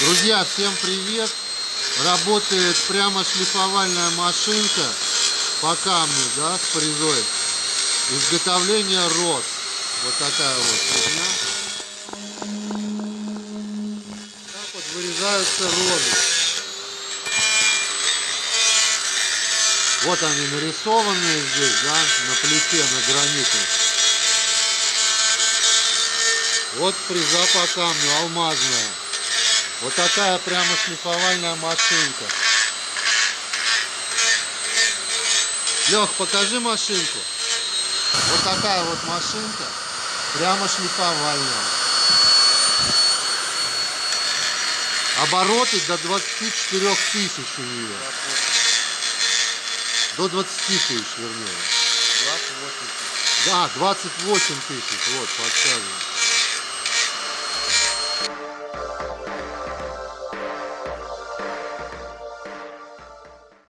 Друзья, всем привет! Работает прямо шлифовальная машинка по камню, да, с фрезой. Изготовление роз. Вот такая вот фигня. Так вот вырезаются розы. Вот они нарисованные здесь, да, на плите, на граните. Вот фреза по камню, алмазная. Вот такая прямо шлифовальная машинка. Лех, покажи машинку. Вот такая вот машинка, прямо шлифовальная. Обороты до 24 тысяч у нее. До 20 тысяч, вернее. 28. Да, 28 тысяч, вот, подсказываю.